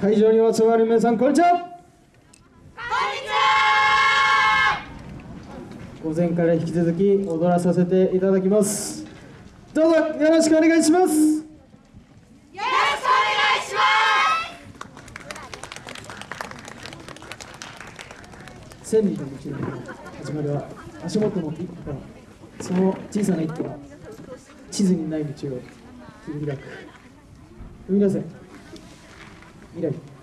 会場にお集まり皆さんこんにちは。こんにちは。午前から引き続き踊らさせていただきます。どうぞよろしくお願いします。よろしくお願いします。千里の道の始まりは足元の一歩その小さな一歩が地図にない道を切り開く。生み出せ。Miren.